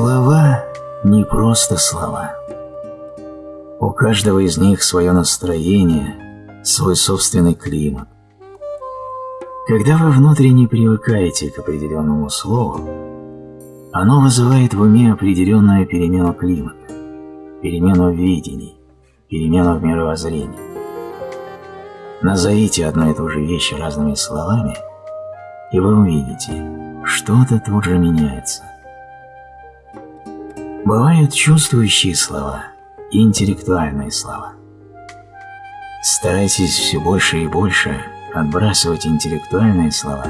Слова не просто слова. У каждого из них свое настроение, свой собственный климат. Когда вы внутренне привыкаете к определенному слову, оно вызывает в уме определенную перемену климата, перемену видений, перемену в мировоззрении. Назовите одну и ту же вещь разными словами, и вы увидите, что-то тут же меняется. Бывают чувствующие слова и интеллектуальные слова. Старайтесь все больше и больше отбрасывать интеллектуальные слова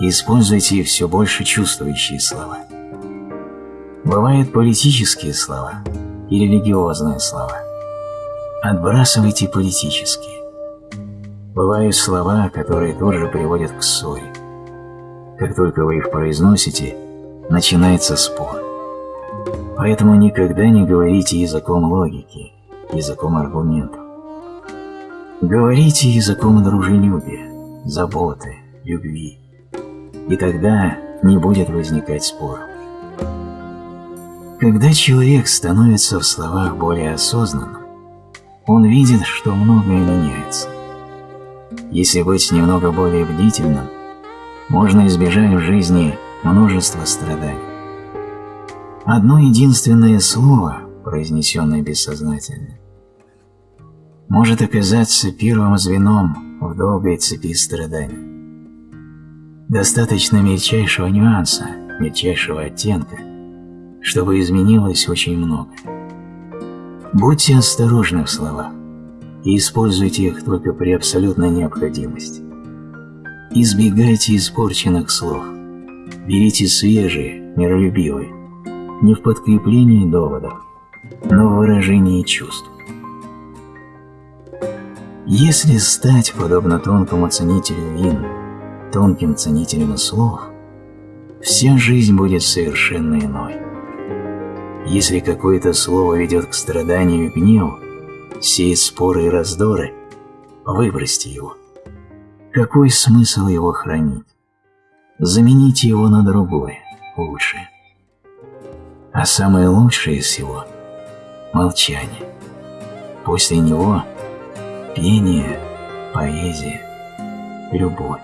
и используйте все больше чувствующие слова. Бывают политические слова и религиозные слова. Отбрасывайте политические. Бывают слова, которые тоже приводят к ссоре. Как только вы их произносите, начинается спор. Поэтому никогда не говорите языком логики, языком аргументов. Говорите языком дружелюбия, заботы, любви. И тогда не будет возникать споров. Когда человек становится в словах более осознанным, он видит, что многое меняется. Если быть немного более бдительным, можно избежать в жизни множества страданий. Одно единственное слово, произнесенное бессознательно, может оказаться первым звеном в долгой цепи страданий. Достаточно мельчайшего нюанса, мельчайшего оттенка, чтобы изменилось очень много. Будьте осторожны в словах и используйте их только при абсолютной необходимости. Избегайте испорченных слов. Берите свежие, миролюбивые, не в подкреплении доводов, но в выражении чувств. Если стать подобно тонкому ценителю вин, тонким ценителем слов, вся жизнь будет совершенно иной. Если какое-то слово ведет к страданию и гневу, сеет споры и раздоры, выбросьте его. Какой смысл его хранить? Замените его на другое, лучшее. А самое лучшее из всего – молчание. После него – пение, поэзия, любовь.